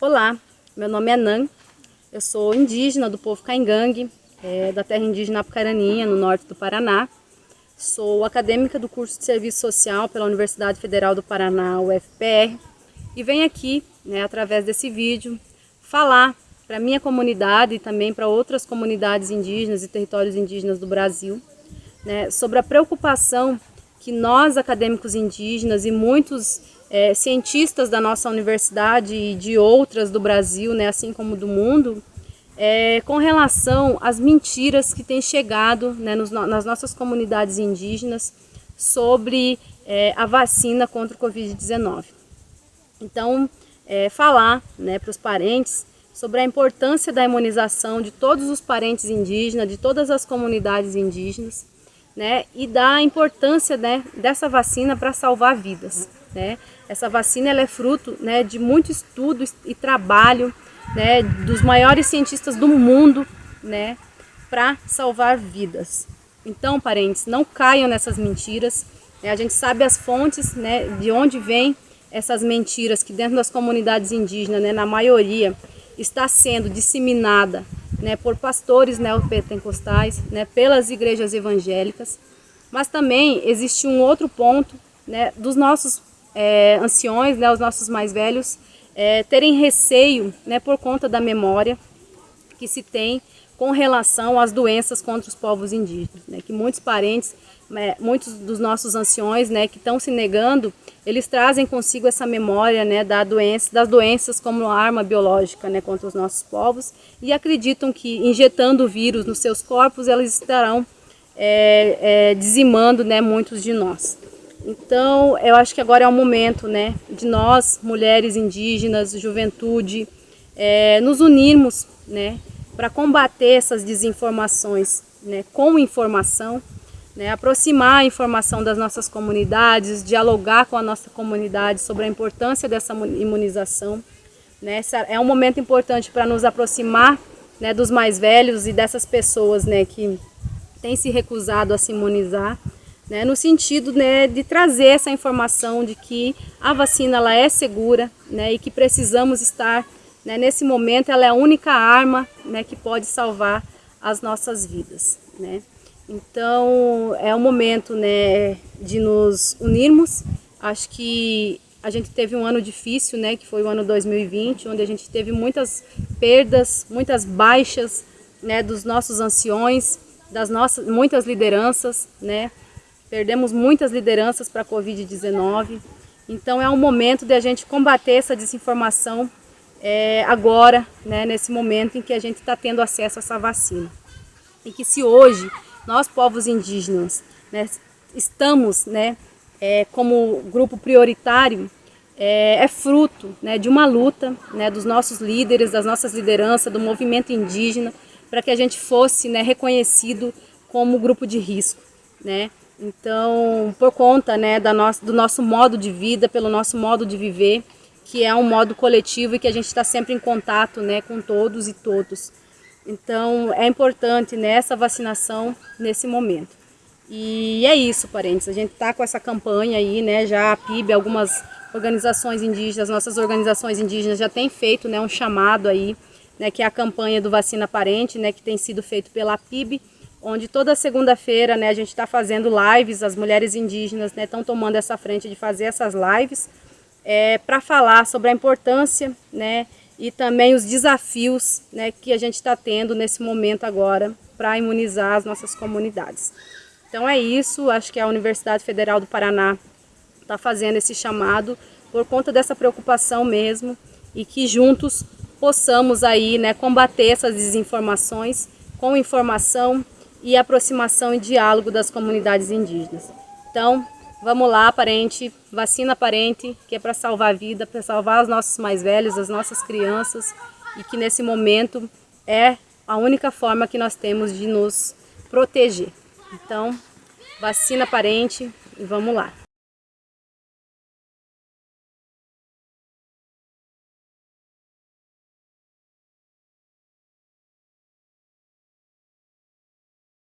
Olá, meu nome é Nan, eu sou indígena do povo Caingangue, é, da terra indígena Apucaraninha, no norte do Paraná. Sou acadêmica do curso de Serviço Social pela Universidade Federal do Paraná, UFPR, e venho aqui, né, através desse vídeo, falar para minha comunidade e também para outras comunidades indígenas e territórios indígenas do Brasil, né, sobre a preocupação que nós, acadêmicos indígenas e muitos é, cientistas da nossa universidade e de outras do Brasil, né, assim como do mundo, é, com relação às mentiras que têm chegado né, nos, nas nossas comunidades indígenas sobre é, a vacina contra o Covid-19. Então, é, falar né, para os parentes sobre a importância da imunização de todos os parentes indígenas, de todas as comunidades indígenas, né, e da importância né, dessa vacina para salvar vidas. Né? Essa vacina ela é fruto né, de muito estudo e trabalho né, dos maiores cientistas do mundo né, para salvar vidas. Então, parentes, não caiam nessas mentiras. Né? A gente sabe as fontes né, de onde vêm essas mentiras que dentro das comunidades indígenas, né, na maioria, está sendo disseminada né, por pastores neopentecostais, né, pelas igrejas evangélicas. Mas também existe um outro ponto né, dos nossos é, anciões, né, os nossos mais velhos, é, terem receio né, por conta da memória que se tem com relação às doenças contra os povos indígenas, né, que muitos parentes, né, muitos dos nossos anciões né, que estão se negando, eles trazem consigo essa memória né, da doença, das doenças como arma biológica né, contra os nossos povos e acreditam que injetando o vírus nos seus corpos, eles estarão é, é, dizimando né, muitos de nós. Então, eu acho que agora é o momento né, de nós, mulheres indígenas, juventude, é, nos unirmos né, para combater essas desinformações né, com informação, né, aproximar a informação das nossas comunidades, dialogar com a nossa comunidade sobre a importância dessa imunização. Né, é um momento importante para nos aproximar né, dos mais velhos e dessas pessoas né, que têm se recusado a se imunizar né, no sentido né, de trazer essa informação de que a vacina ela é segura né, e que precisamos estar, né, nesse momento, ela é a única arma né, que pode salvar as nossas vidas. Né. Então, é o momento né, de nos unirmos. Acho que a gente teve um ano difícil, né, que foi o ano 2020, onde a gente teve muitas perdas, muitas baixas né, dos nossos anciões, das nossas muitas lideranças, né, Perdemos muitas lideranças para a Covid-19. Então é um momento de a gente combater essa desinformação é, agora, né, nesse momento em que a gente está tendo acesso a essa vacina. E que se hoje nós, povos indígenas, né, estamos né, é, como grupo prioritário, é, é fruto né, de uma luta né, dos nossos líderes, das nossas lideranças, do movimento indígena, para que a gente fosse né, reconhecido como grupo de risco. Né? Então, por conta da nosso, do nosso modo de vida, pelo nosso modo de viver, que é um modo coletivo e que a gente está sempre em contato com todos e todos. Então, é importante né, essa vacinação nesse momento. E é isso, parentes. A gente está com essa campanha aí, né, já a PIB, algumas organizações indígenas, nossas organizações indígenas já têm feito né, um chamado aí, né, que é a campanha do Vacina Parente, né, que tem sido feito pela PIB, onde toda segunda-feira né, a gente está fazendo lives, as mulheres indígenas estão né, tomando essa frente de fazer essas lives é, para falar sobre a importância né, e também os desafios né, que a gente está tendo nesse momento agora para imunizar as nossas comunidades. Então é isso, acho que a Universidade Federal do Paraná está fazendo esse chamado por conta dessa preocupação mesmo e que juntos possamos aí né, combater essas desinformações com informação e aproximação e diálogo das comunidades indígenas. Então, vamos lá, parente, vacina parente, que é para salvar a vida, para salvar os nossos mais velhos, as nossas crianças, e que nesse momento é a única forma que nós temos de nos proteger. Então, vacina parente e vamos lá.